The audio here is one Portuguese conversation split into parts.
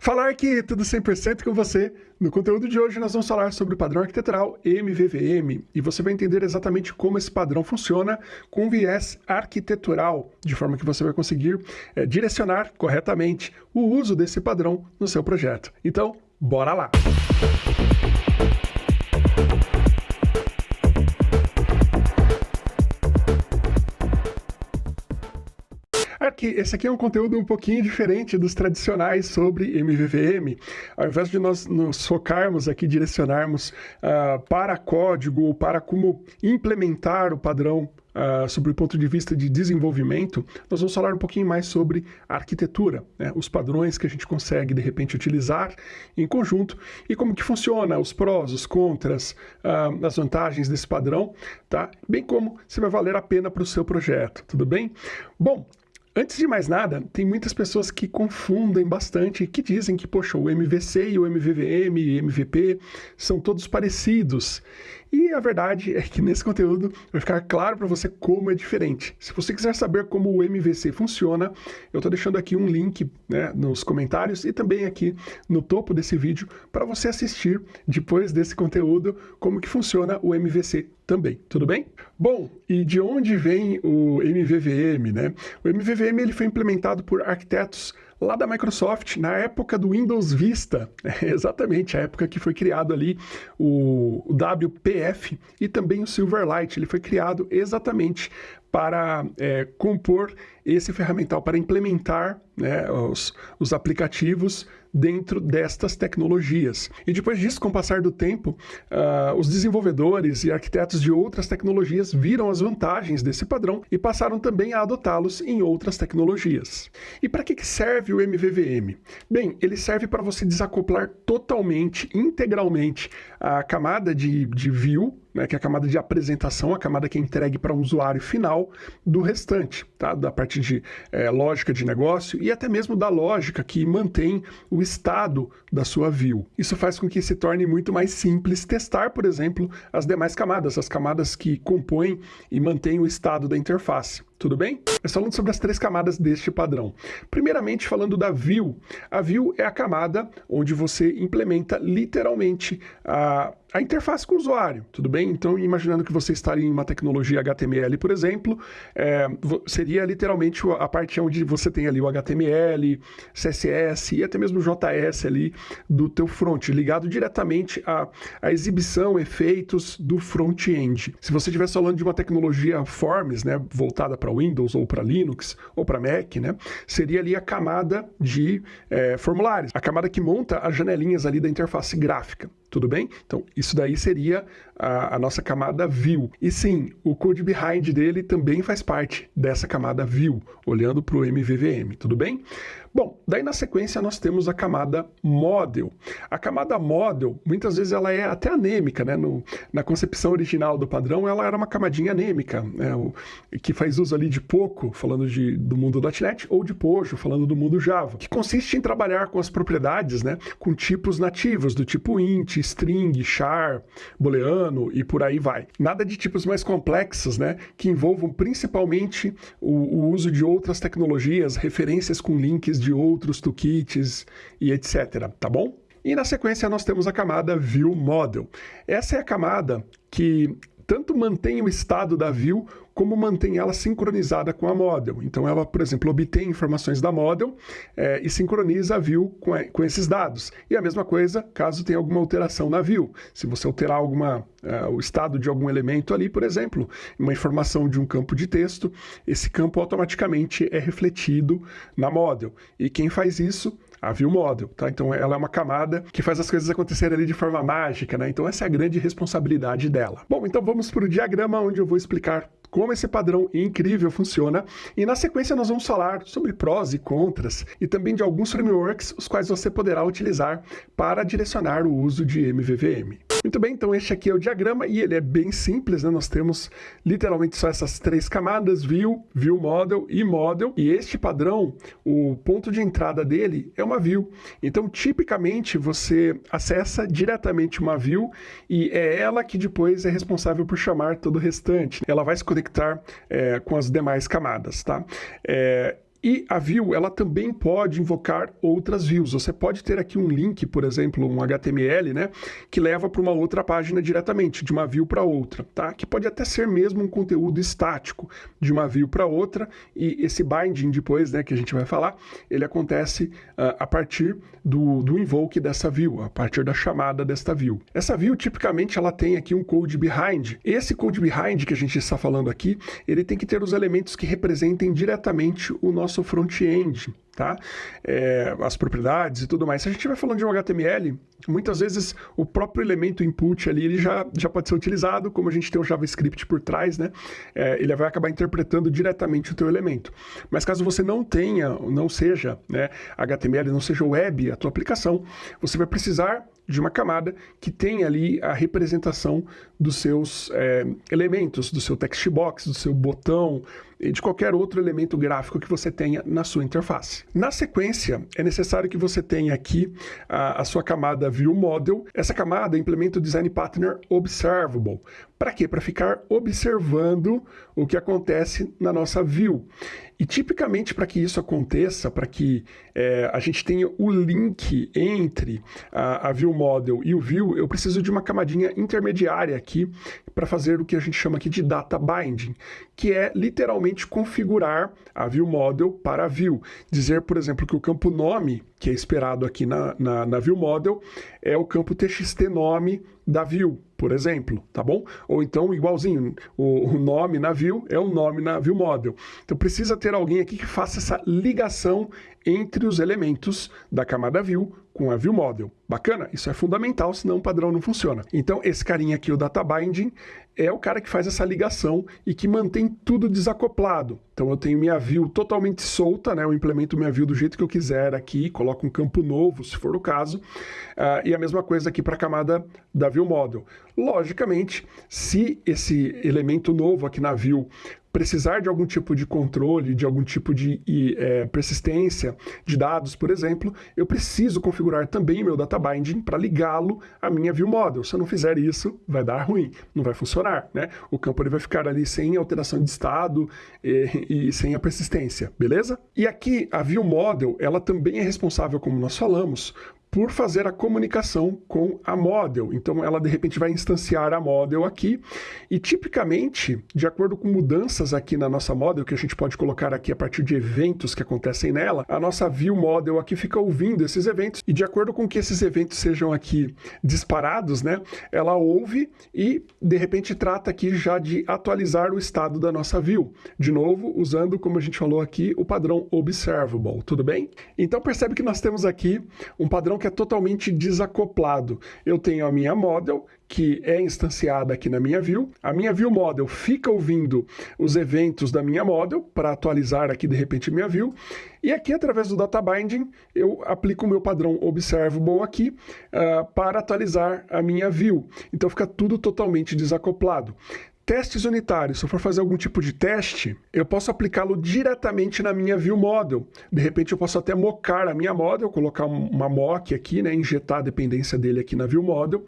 Falar que tudo 100% com você. No conteúdo de hoje nós vamos falar sobre o padrão arquitetural MVVM e você vai entender exatamente como esse padrão funciona com viés arquitetural, de forma que você vai conseguir é, direcionar corretamente o uso desse padrão no seu projeto. Então, bora lá! Aqui, esse aqui é um conteúdo um pouquinho diferente dos tradicionais sobre MVVM. Ao invés de nós nos focarmos aqui, direcionarmos uh, para código ou para como implementar o padrão Uh, sobre o ponto de vista de desenvolvimento, nós vamos falar um pouquinho mais sobre arquitetura, né? os padrões que a gente consegue, de repente, utilizar em conjunto e como que funciona, os prós, os contras, uh, as vantagens desse padrão, tá? bem como se vai valer a pena para o seu projeto, tudo bem? Bom, Antes de mais nada, tem muitas pessoas que confundem bastante, que dizem que, poxa, o MVC e o MVVM e MVP são todos parecidos. E a verdade é que nesse conteúdo vai ficar claro para você como é diferente. Se você quiser saber como o MVC funciona, eu estou deixando aqui um link né, nos comentários e também aqui no topo desse vídeo para você assistir depois desse conteúdo como que funciona o MVC também, tudo bem? Bom, e de onde vem o MVVM, né? O MVVM ele foi implementado por arquitetos lá da Microsoft, na época do Windows Vista, exatamente, a época que foi criado ali o, o WPF e também o Silverlight, ele foi criado exatamente para é, compor esse ferramental, para implementar né, os, os aplicativos dentro destas tecnologias. E depois disso, com o passar do tempo, uh, os desenvolvedores e arquitetos de outras tecnologias viram as vantagens desse padrão e passaram também a adotá-los em outras tecnologias. E para que serve o MVVM? Bem, ele serve para você desacoplar totalmente, integralmente, a camada de, de view né, que é a camada de apresentação, a camada que é entregue para um usuário final do restante, tá? da parte de é, lógica de negócio e até mesmo da lógica que mantém o estado da sua view. Isso faz com que se torne muito mais simples testar, por exemplo, as demais camadas, as camadas que compõem e mantêm o estado da interface tudo bem? Mas falando sobre as três camadas deste padrão. Primeiramente, falando da view. A view é a camada onde você implementa literalmente a, a interface com o usuário, tudo bem? Então, imaginando que você estaria em uma tecnologia HTML, por exemplo, é, seria literalmente a parte onde você tem ali o HTML, CSS e até mesmo JS ali do teu front, ligado diretamente à, à exibição, efeitos do front-end. Se você estivesse falando de uma tecnologia Forms, né, voltada para para Windows ou para Linux ou para Mac, né? Seria ali a camada de é, formulários, a camada que monta as janelinhas ali da interface gráfica. Tudo bem? Então, isso daí seria a, a, nossa camada view. E sim, o code behind dele também faz parte dessa camada view, olhando para o MVVM, tudo bem? Bom, daí na sequência nós temos a camada model. A camada model, muitas vezes ela é até anêmica, né? No, na concepção original do padrão, ela era uma camadinha anêmica, né? o, que faz uso ali de pouco, falando de, do mundo .NET, ou de Pojo, falando do mundo Java, que consiste em trabalhar com as propriedades, né? Com tipos nativos, do tipo int, string, char, booleano e por aí vai. Nada de tipos mais complexos, né, que envolvam principalmente o, o uso de outras tecnologias, referências com links de outros toolkits e etc, tá bom? E na sequência nós temos a camada View Model. Essa é a camada que tanto mantém o estado da view como mantém ela sincronizada com a model. Então ela, por exemplo, obtém informações da model é, e sincroniza a view com, com, esses dados. E a mesma coisa caso tenha alguma alteração na view. Se você alterar alguma, uh, o estado de algum elemento ali, por exemplo, uma informação de um campo de texto, esse campo automaticamente é refletido na model. E quem faz isso a View Model, tá? Então ela é uma camada que faz as coisas acontecerem ali de forma mágica, né? Então essa é a grande responsabilidade dela. Bom, então vamos para o diagrama onde eu vou explicar como esse padrão incrível funciona e na sequência nós vamos falar sobre prós e contras e também de alguns frameworks os quais você poderá utilizar para direcionar o uso de MVVM. Muito bem, então este aqui é o diagrama e ele é bem simples, né? Nós temos literalmente só essas três camadas, View, View Model e Model. E este padrão, o ponto de entrada dele é uma View. Então, tipicamente, você acessa diretamente uma View e é ela que depois é responsável por chamar todo o restante. Ela vai se conectar é, com as demais camadas, tá? É, E a view, ela também pode invocar outras views. Você pode ter aqui um link, por exemplo, um HTML, né, que leva para uma outra página diretamente, de uma view para outra, tá? Que pode até ser mesmo um conteúdo estático, de uma view para outra, e esse binding depois, né, que a gente vai falar, ele acontece uh, a partir do, do invoke dessa view, a partir da chamada desta view. Essa view, tipicamente, ela tem aqui um code behind. Esse code behind que a gente está falando aqui, ele tem que ter os elementos que representem diretamente o nosso nosso front-end, tá? É, as propriedades e tudo mais. Se a gente estiver falando de um HTML, muitas vezes o próprio elemento input ali ele já, já pode ser utilizado, como a gente tem o JavaScript por trás, né? É, ele vai acabar interpretando diretamente o teu elemento. Mas caso você não tenha, não seja né, HTML, não seja web a tua aplicação, você vai precisar de uma camada que tem ali a representação dos seus é, elementos, do seu text box, do seu botão e de qualquer outro elemento gráfico que você tenha na sua interface. Na sequência, é necessário que você tenha aqui a, a sua camada ViewModel. Essa camada implementa o Design Partner Observable. Para quê? Para ficar observando o que acontece na nossa view. E tipicamente para que isso aconteça, para que é, a gente tenha o link entre a, a view model e o view, eu preciso de uma camadinha intermediária aqui para fazer o que a gente chama aqui de data binding, que é literalmente configurar a view model para a view. Dizer, por exemplo, que o campo nome, que é esperado aqui na, na, na view model, é o campo txt nome da view, por exemplo, tá bom? Ou então, igualzinho, o, o, nome na view é o nome na view model. Então precisa ter alguém aqui que faça essa ligação entre os elementos da camada view com a view model. Bacana? Isso é fundamental, senão o padrão não funciona. Então, esse carinha aqui, o data binding, é o cara que faz essa ligação e que mantém tudo desacoplado. Então, eu tenho minha view totalmente solta, né? Eu implemento minha view do jeito que eu quiser aqui, coloco um campo novo, se for o caso, uh, e a mesma coisa aqui para a camada da view model. Logicamente, se esse elemento novo aqui na view precisar de algum tipo de controle, de algum tipo de é, persistência de dados, por exemplo, eu preciso configurar também meu data binding para ligá-lo à minha view model. Se eu não fizer isso, vai dar ruim, não vai funcionar, né? O campo ele vai ficar ali sem alteração de estado e, e sem a persistência, beleza? E aqui a view model, ela também é responsável, como nós falamos, por fazer a comunicação com a model. Então ela de repente vai instanciar a model aqui e tipicamente, de acordo com mudanças aqui na nossa model, que a gente pode colocar aqui a partir de eventos que acontecem nela, a nossa view model aqui fica ouvindo esses eventos e de acordo com que esses eventos sejam aqui disparados, né, ela ouve e de repente trata aqui já de atualizar o estado da nossa view. De novo, usando, como a gente falou aqui, o padrão observable, tudo bem? Então percebe que nós temos aqui um padrão que é totalmente desacoplado. Eu tenho a minha model, que é instanciada aqui na minha view. A minha view model fica ouvindo os eventos da minha model para atualizar aqui de repente minha view. E aqui através do data binding eu aplico o meu padrão observable aqui uh, para atualizar a minha view. Então fica tudo totalmente desacoplado. Testes unitários, se eu for fazer algum tipo de teste, eu posso aplicá-lo diretamente na minha view model. De repente eu posso até mocar a minha model, colocar uma mock aqui, né, injetar a dependência dele aqui na view model,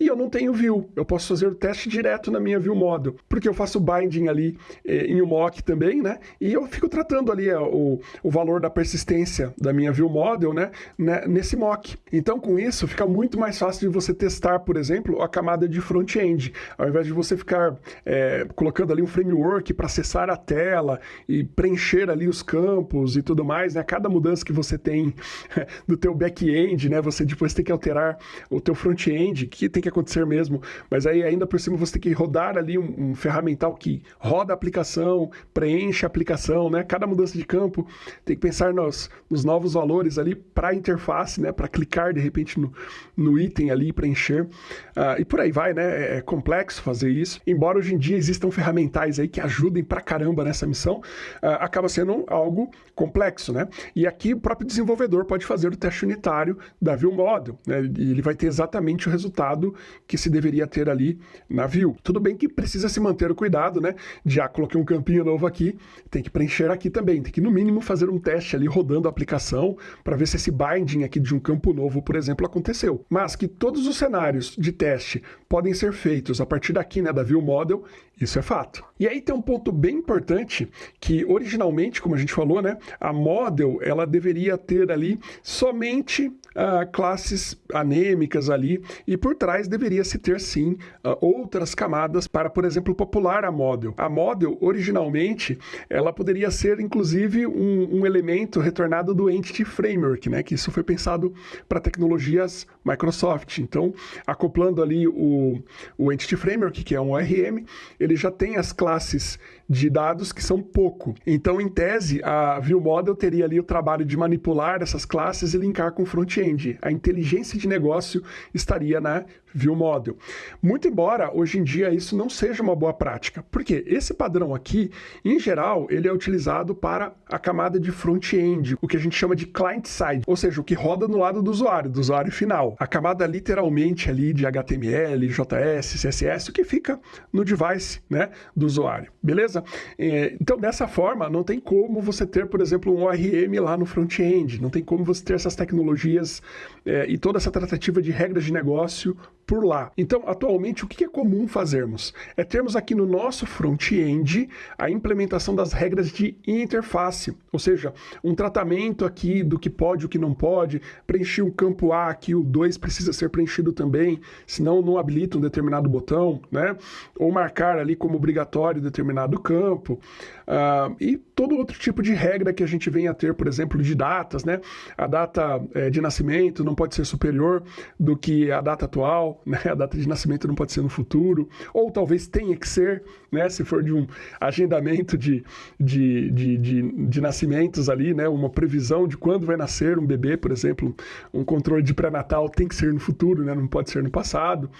e eu não tenho view. Eu posso fazer o teste direto na minha view model, porque eu faço binding ali eh, em um mock também, né, e eu fico tratando ali eh, o, o valor da persistência da minha view model, né, né, nesse mock. Então com isso fica muito mais fácil de você testar, por exemplo, a camada de front-end, ao invés de você ficar é, colocando ali um framework para acessar a tela e preencher ali os campos e tudo mais, né? Cada mudança que você tem do teu back-end, né? Você depois tem que alterar o teu front-end, que tem que acontecer mesmo, mas aí ainda por cima você tem que rodar ali um, um ferramental que roda a aplicação, preenche a aplicação, né? Cada mudança de campo tem que pensar nos, nos novos valores ali para a interface, né? Para clicar de repente no, no item ali, preencher. Uh, e por aí vai, né? É, é complexo fazer isso, embora hoje em dia existam ferramentais aí que ajudem pra caramba nessa missão, uh, acaba sendo algo complexo, né? E aqui o próprio desenvolvedor pode fazer o teste unitário da view model, né? E ele vai ter exatamente o resultado que se deveria ter ali na view. Tudo bem que precisa se manter o cuidado, né? Já coloquei um campinho novo aqui, tem que preencher aqui também, tem que no mínimo fazer um teste ali rodando a aplicação para ver se esse binding aqui de um campo novo, por exemplo, aconteceu. Mas que todos os cenários de teste podem ser feitos a partir daqui, né, da view model, Model, isso é fato. E aí tem um ponto bem importante que originalmente, como a gente falou, né, a Model ela deveria ter ali somente uh, classes anêmicas ali e por trás deveria se ter sim uh, outras camadas para, por exemplo, popular a Model. A Model originalmente ela poderia ser inclusive um, um elemento retornado do Entity Framework, né, que isso foi pensado para tecnologias Microsoft. Então, acoplando ali o, o Entity Framework, que é um ORM, ele já tem as classes de dados que são pouco. Então, em tese, a View Model teria ali o trabalho de manipular essas classes e linkar com o front-end. A inteligência de negócio estaria na View Model. Muito embora hoje em dia isso não seja uma boa prática. Porque esse padrão aqui, em geral, ele é utilizado para a camada de front-end, o que a gente chama de client-side, ou seja, o que roda no lado do usuário, do usuário final. A camada literalmente ali de HTML, JS, CSS, o que fica no device né, do usuário. Beleza? É, então, dessa forma, não tem como você ter, por exemplo, um ORM lá no front-end, não tem como você ter essas tecnologias é, e toda essa tratativa de regras de negócio por lá. Então, atualmente, o que é comum fazermos? É termos aqui no nosso front-end a implementação das regras de interface, ou seja, um tratamento aqui do que pode e o que não pode, preencher o campo A aqui, o 2 precisa ser preenchido também, senão não habilita um determinado botão, né? Ou marcar ali como obrigatório determinado campo, uh, e todo outro tipo de regra que a gente vem a ter, por exemplo, de datas, né? A data é, de nascimento não pode ser superior do que a data atual, né? A data de nascimento não pode ser no futuro, ou talvez tenha que ser, né? Se for de um agendamento de, de, de, de, de nascimentos ali, né? Uma previsão de quando vai nascer um bebê, por exemplo, um controle de pré-natal tem que ser no futuro, né? Não pode ser no passado.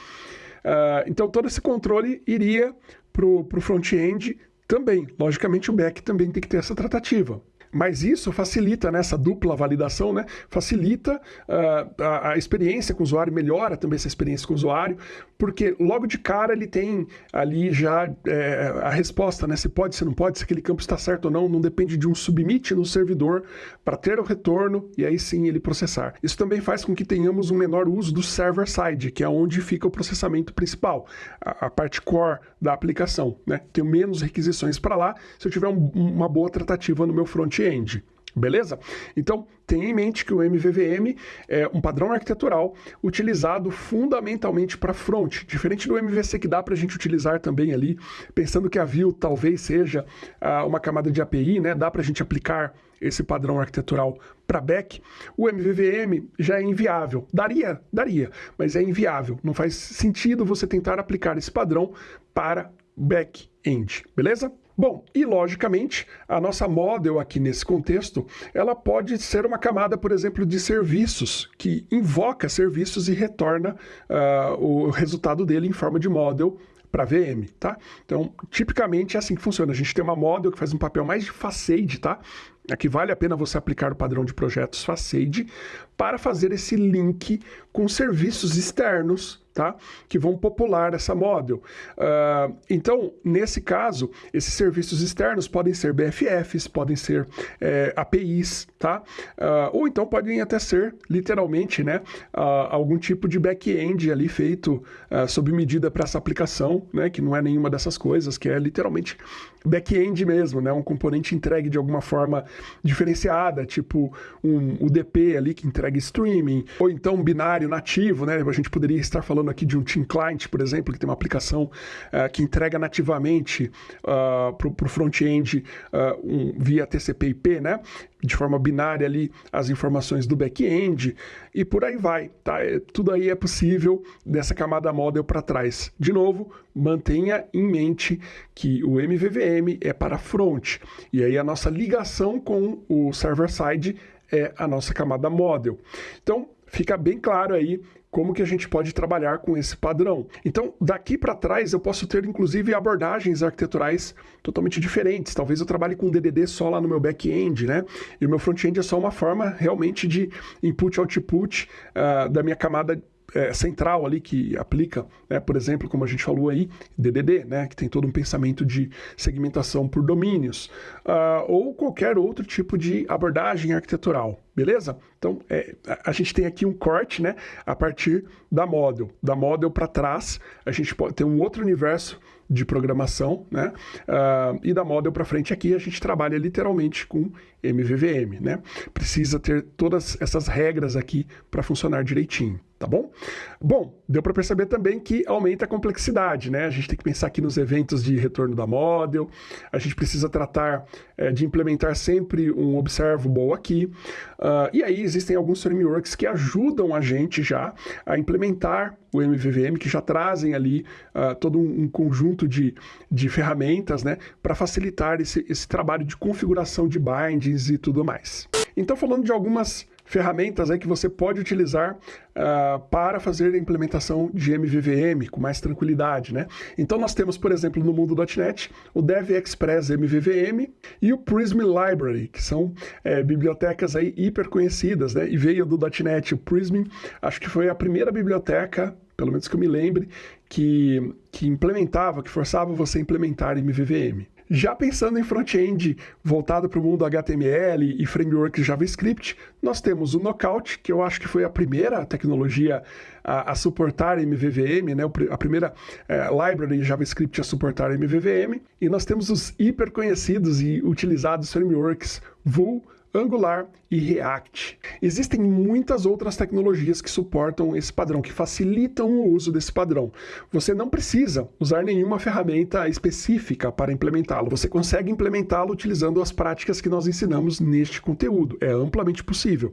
Uh, então, todo esse controle iria para o front-end também. Logicamente, o back também tem que ter essa tratativa. Mas isso facilita né, essa dupla validação, né, facilita uh, a, a, experiência com o usuário, melhora também essa experiência com o usuário, porque logo de cara ele tem ali já é, a resposta, né, se pode, se não pode, se aquele campo está certo ou não, não depende de um submit no servidor para ter o retorno e aí sim ele processar. Isso também faz com que tenhamos um menor uso do server-side, que é onde fica o processamento principal, a, a parte core da aplicação. Né? Tenho menos requisições para lá se eu tiver um, uma boa tratativa no meu front front-end. Beleza? Então, tenha em mente que o MVVM é um padrão arquitetural utilizado fundamentalmente para front, diferente do MVC que dá para a gente utilizar também ali, pensando que a Vue talvez seja uh, uma camada de API, né? dá para a gente aplicar esse padrão arquitetural para back, o MVVM já é inviável. Daria, daria, mas é inviável. Não faz sentido você tentar aplicar esse padrão para back-end, beleza? Bom, e logicamente, a nossa model aqui nesse contexto, ela pode ser uma camada, por exemplo, de serviços, que invoca serviços e retorna uh, o resultado dele em forma de model para VM, tá? Então, tipicamente é assim que funciona. A gente tem uma model que faz um papel mais de facade, tá? Aqui vale a pena você aplicar o padrão de projetos facade para fazer esse link com serviços externos tá? que vão popular essa model. Uh, então, nesse caso, esses serviços externos podem ser BFFs, podem ser é, APIs, tá? Uh, ou então podem até ser, literalmente, né, uh, algum tipo de back-end ali feito sob medida para essa aplicação, né, que não é nenhuma dessas coisas, que é literalmente back-end mesmo, né, um componente entregue de alguma forma diferenciada, tipo um UDP ali que entrega streaming, ou então um binário nativo, né, a gente poderia estar falando falando aqui de um Team Client, por exemplo, que tem uma aplicação uh, que entrega nativamente uh, para o front-end uh, um, via TCP/IP, né? de forma binária ali as informações do back-end e por aí vai, tá? É, tudo aí é possível dessa camada model para trás. De novo, mantenha em mente que o MVVM é para front e aí a nossa ligação com o server-side é a nossa camada model. Então, fica bem claro aí como que a gente pode trabalhar com esse padrão. Então, daqui para trás, eu posso ter, inclusive, abordagens arquiteturais totalmente diferentes. Talvez eu trabalhe com DDD só lá no meu back-end, né? E o meu front-end é só uma forma, realmente, de input-output uh, da minha camada é, central ali que aplica, né, por exemplo, como a gente falou aí, DDD, né, que tem todo um pensamento de segmentação por domínios, uh, ou qualquer outro tipo de abordagem arquitetural beleza? Então, é, a gente tem aqui um corte, né, a partir da model. Da model para trás, a gente pode ter um outro universo de programação, né? Uh, e da model para frente aqui a gente trabalha literalmente com MVVM, né? Precisa ter todas essas regras aqui para funcionar direitinho tá bom? Bom, deu para perceber também que aumenta a complexidade, né? A gente tem que pensar aqui nos eventos de retorno da model, a gente precisa tratar é, de implementar sempre um observable aqui, uh, e aí existem alguns frameworks que ajudam a gente já a implementar o MVVM, que já trazem ali uh, todo um, um, conjunto de, de ferramentas, né, para facilitar esse, esse trabalho de configuração de bindings e tudo mais. Então, falando de algumas ferramentas aí que você pode utilizar uh, para fazer a implementação de MVVM com mais tranquilidade, né? Então nós temos, por exemplo, no mundo .NET, o DevExpress MVVM e o Prism Library, que são é, bibliotecas aí hiper conhecidas, né? E veio do .NET, o Prism, acho que foi a primeira biblioteca pelo menos que eu me lembre, que, que implementava, que forçava você a implementar MVVM. Já pensando em front-end voltado para o mundo HTML e framework JavaScript, nós temos o Knockout, que eu acho que foi a primeira tecnologia a, a suportar MVVM, né? a primeira é, library JavaScript a suportar MVVM, e nós temos os hiper conhecidos e utilizados frameworks Vue, Angular e React. Existem muitas outras tecnologias que suportam esse padrão, que facilitam o uso desse padrão. Você não precisa usar nenhuma ferramenta específica para implementá-lo. Você consegue implementá-lo utilizando as práticas que nós ensinamos neste conteúdo. É amplamente possível.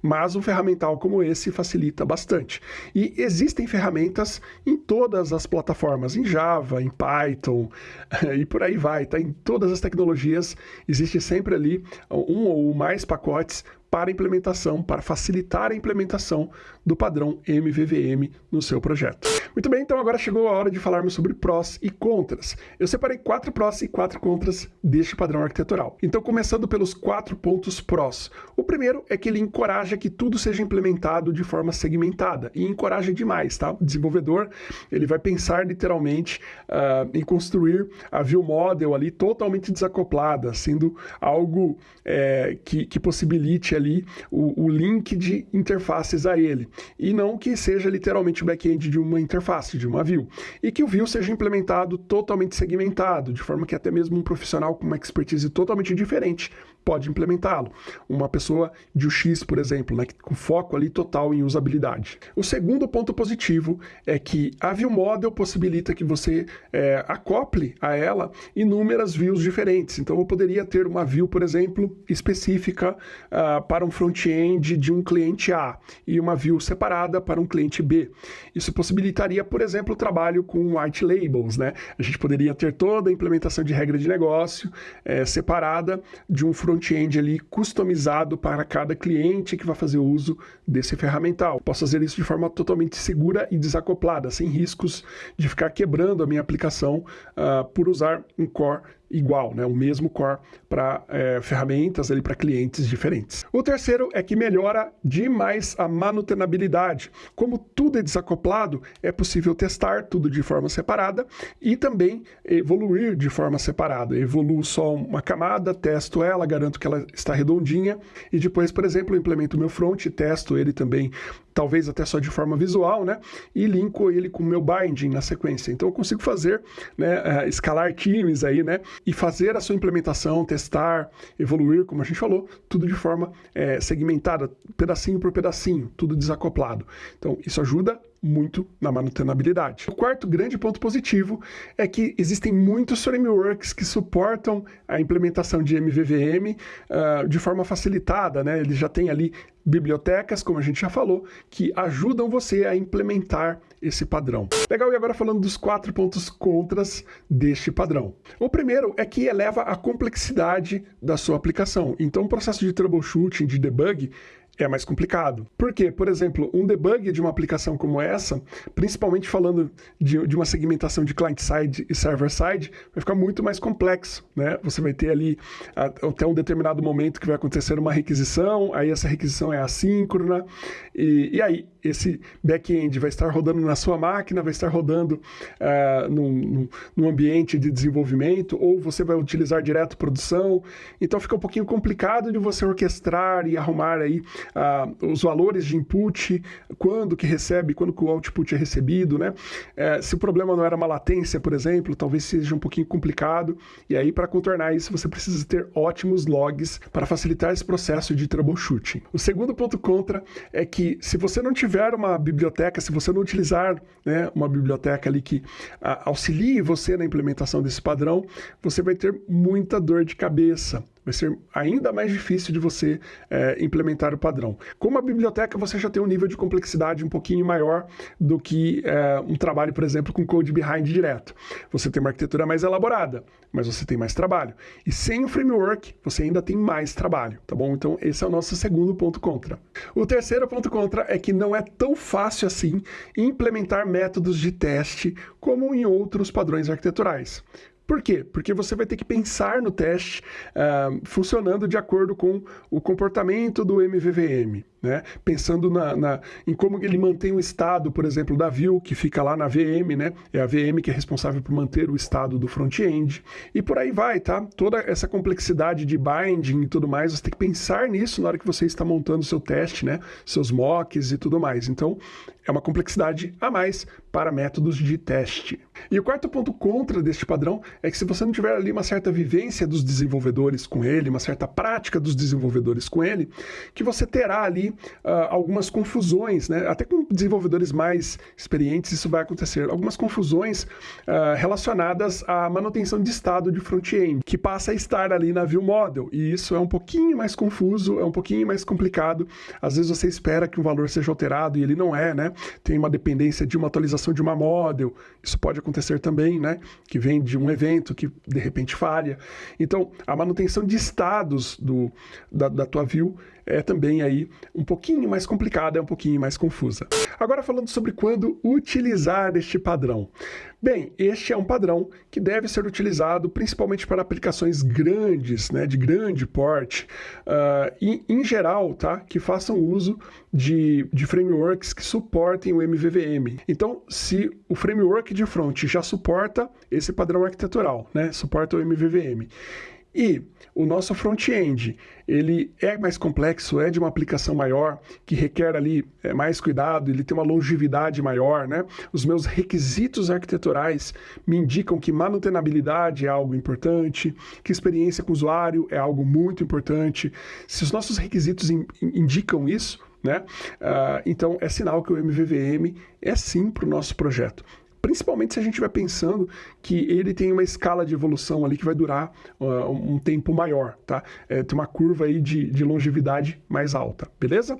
Mas um ferramental como esse facilita bastante. E existem ferramentas em todas as plataformas, em Java, em Python e por aí vai. Tá? Em todas as tecnologias existe sempre ali um ou mais pacotes para implementação, para facilitar a implementação do padrão MVVM no seu projeto. Muito bem, então agora chegou a hora de falarmos sobre prós e contras. Eu separei quatro prós e quatro contras deste padrão arquitetural. Então, começando pelos quatro pontos prós. O primeiro é que ele encoraja que tudo seja implementado de forma segmentada e encoraja demais, tá? O desenvolvedor ele vai pensar literalmente uh, em construir a view model ali totalmente desacoplada, sendo algo é, que, que possibilite ali o, o link de interfaces a ele e não que seja literalmente o back-end de uma interface, de uma view. E que o view seja implementado totalmente segmentado, de forma que até mesmo um profissional com uma expertise totalmente diferente pode implementá-lo. Uma pessoa de UX, por exemplo, né, com foco ali total em usabilidade. O segundo ponto positivo é que a View Model possibilita que você é, acople a ela inúmeras views diferentes. Então, eu poderia ter uma view, por exemplo, específica uh, para um front-end de um cliente A e uma view separada para um cliente B. Isso possibilitaria, por exemplo, o trabalho com white labels. Né? A gente poderia ter toda a implementação de regra de negócio é, separada de um front front-end ali customizado para cada cliente que vai fazer uso desse ferramental. Posso fazer isso de forma totalmente segura e desacoplada, sem riscos de ficar quebrando a minha aplicação uh, por usar um core igual, né? o mesmo core para é, ferramentas para clientes diferentes. O terceiro é que melhora demais a manutenabilidade. Como tudo é desacoplado, é possível testar tudo de forma separada e também evoluir de forma separada. Evoluo só uma camada, testo ela, garanto que ela está redondinha e depois, por exemplo, implemento o meu front, testo ele também talvez até só de forma visual, né? E linko ele com o meu binding na sequência. Então eu consigo fazer, né, uh, escalar times aí, né? E fazer a sua implementação, testar, evoluir, como a gente falou, tudo de forma é, segmentada, pedacinho por pedacinho, tudo desacoplado. Então isso ajuda muito na manutenabilidade. O quarto grande ponto positivo é que existem muitos frameworks que suportam a implementação de MVVM uh, ah, de forma facilitada, né? Ele já tem ali bibliotecas, como a gente já falou, que ajudam você a implementar esse padrão. Legal, e agora falando dos quatro pontos contras deste padrão. O primeiro é que eleva a complexidade da sua aplicação. Então, o processo de troubleshooting, de debug, é mais complicado. Por quê? Por exemplo, um debug de uma aplicação como essa, principalmente falando de, de uma segmentação de client-side e server-side, vai ficar muito mais complexo. Né? Você vai ter ali até um determinado momento que vai acontecer uma requisição, aí essa requisição é assíncrona, e, e aí esse back-end vai estar rodando na sua máquina, vai estar rodando uh, num, num, ambiente de desenvolvimento, ou você vai utilizar direto produção. Então fica um pouquinho complicado de você orquestrar e arrumar aí uh, os valores de input, quando que recebe, quando que o output é recebido, né? Uh, se o problema não era uma latência, por exemplo, talvez seja um pouquinho complicado. E aí, para contornar isso, você precisa ter ótimos logs para facilitar esse processo de troubleshooting. O segundo ponto contra é que se você não tiver uma biblioteca, se você não utilizar né, uma biblioteca ali que a, auxilie você na implementação desse padrão, você vai ter muita dor de cabeça vai ser ainda mais difícil de você é, implementar o padrão. Com a biblioteca, você já tem um nível de complexidade um pouquinho maior do que é, um trabalho, por exemplo, com code behind direto. Você tem uma arquitetura mais elaborada, mas você tem mais trabalho. E sem o framework, você ainda tem mais trabalho, tá bom? Então, esse é o nosso segundo ponto contra. O terceiro ponto contra é que não é tão fácil assim implementar métodos de teste como em outros padrões arquiteturais. Por quê? Porque você vai ter que pensar no teste uh, funcionando de acordo com o comportamento do MVVM né? pensando na, na, em como ele mantém o estado, por exemplo, da view, que fica lá na VM, né? é a VM que é responsável por manter o estado do front-end, e por aí vai, tá? Toda essa complexidade de binding e tudo mais, você tem que pensar nisso na hora que você está montando seu teste, né? seus mocks e tudo mais. Então, é uma complexidade a mais para métodos de teste. E o quarto ponto contra deste padrão é que se você não tiver ali uma certa vivência dos desenvolvedores com ele, uma certa prática dos desenvolvedores com ele, que você terá ali uh, algumas confusões, né? até com desenvolvedores mais experientes isso vai acontecer, algumas confusões uh, relacionadas à manutenção de estado de front-end, que passa a estar ali na view model, e isso é um pouquinho mais confuso, é um pouquinho mais complicado, às vezes você espera que um valor seja alterado e ele não é, né? Tem uma dependência de uma atualização de uma model, isso pode acontecer também, né? Que vem de um evento que de repente falha. Então, a manutenção de estados do, da, da tua view é também aí um pouquinho mais complicada, é um pouquinho mais confusa. Agora falando sobre quando utilizar este padrão. Bem, este é um padrão que deve ser utilizado principalmente para aplicações grandes, né, de grande porte, uh, e em geral, tá, que façam uso de, de frameworks que suportem o MVVM. Então, se o framework de front já suporta esse padrão arquitetural, né, suporta o MVVM, e o nosso front-end, ele é mais complexo, é de uma aplicação maior, que requer ali é, mais cuidado, ele tem uma longevidade maior, né? Os meus requisitos arquiteturais me indicam que manutenabilidade é algo importante, que experiência com o usuário é algo muito importante. Se os nossos requisitos in, indicam isso, né? Uh, então é sinal que o MVVM é sim para o nosso projeto principalmente se a gente estiver pensando que ele tem uma escala de evolução ali que vai durar uh, um tempo maior, tá? É, tem uma curva aí de, de longevidade mais alta, beleza?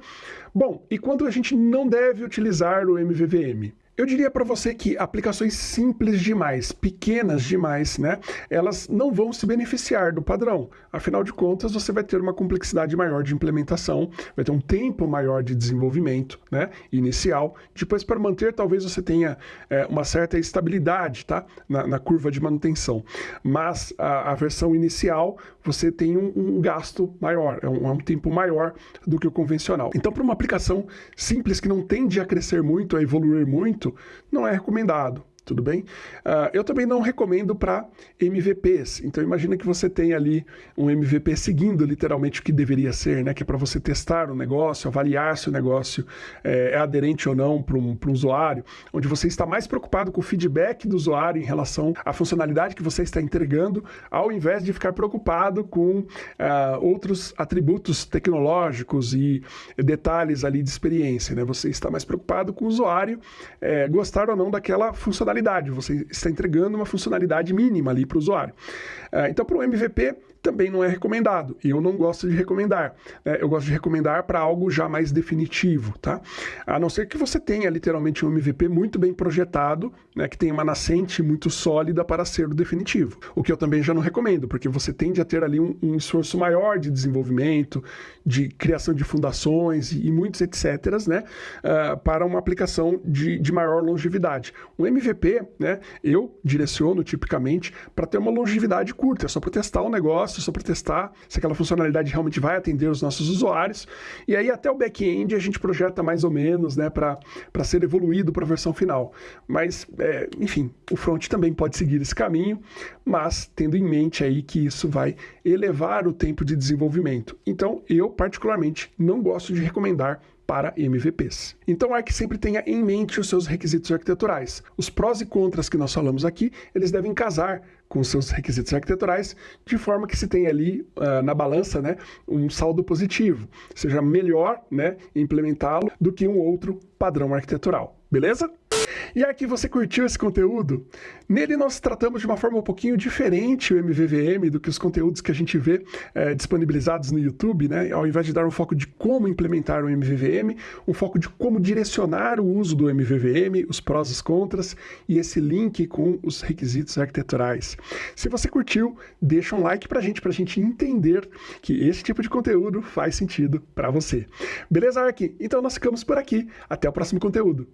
Bom, e quando a gente não deve utilizar o MVVM? Eu diria para você que aplicações simples demais, pequenas demais, né, elas não vão se beneficiar do padrão. Afinal de contas, você vai ter uma complexidade maior de implementação, vai ter um tempo maior de desenvolvimento né, inicial. Depois, para manter, talvez você tenha é, uma certa estabilidade tá, na, na, curva de manutenção. Mas a, a versão inicial, você tem um, um gasto maior, é um, é um tempo maior do que o convencional. Então, para uma aplicação simples que não tende a crescer muito, a evoluir muito, não é recomendado tudo bem? Uh, eu também não recomendo para MVPs. Então imagina que você tem ali um MVP seguindo literalmente o que deveria ser, né? Que é para você testar o negócio, avaliar se o negócio é, é aderente ou não para um, um usuário, onde você está mais preocupado com o feedback do usuário em relação à funcionalidade que você está entregando, ao invés de ficar preocupado com uh, outros atributos tecnológicos e detalhes ali de experiência, né? Você está mais preocupado com o usuário é, gostar ou não daquela funcionalidade funcionalidade, você está entregando uma funcionalidade mínima ali para o usuário. Uh, então, para o MVP, também não é recomendado. E eu não gosto de recomendar. Né? Eu gosto de recomendar para algo já mais definitivo, tá? A não ser que você tenha literalmente um MVP muito bem projetado, né? que tenha uma nascente muito sólida para ser o definitivo. O que eu também já não recomendo, porque você tende a ter ali um, um esforço maior de desenvolvimento, de criação de fundações e, e muitos etc, né? Uh, para uma aplicação de, de maior longevidade. Um MVP, né? Eu direciono tipicamente para ter uma longevidade curta, é só para testar o negócio só para testar se aquela funcionalidade realmente vai atender os nossos usuários. E aí até o back-end a gente projeta mais ou menos, né, para ser evoluído para a versão final. Mas, é, enfim, o front também pode seguir esse caminho, mas tendo em mente aí que isso vai elevar o tempo de desenvolvimento. Então, eu particularmente não gosto de recomendar para MVPs. Então, é que sempre tenha em mente os seus requisitos arquiteturais. Os prós e contras que nós falamos aqui, eles devem casar com seus requisitos arquiteturais, de forma que se tenha ali uh, na balança né, um saldo positivo, seja melhor né, implementá-lo do que um outro padrão arquitetural. Beleza? E aqui você curtiu esse conteúdo? Nele nós tratamos de uma forma um pouquinho diferente o MVVM do que os conteúdos que a gente vê é, disponibilizados no YouTube, né? Ao invés de dar um foco de como implementar o MVVM, um foco de como direcionar o uso do MVVM, os prós e os contras e esse link com os requisitos arquiteturais. Se você curtiu, deixa um like pra gente, pra gente entender que esse tipo de conteúdo faz sentido para você. Beleza, Ark? Então nós ficamos por aqui. Até o próximo conteúdo.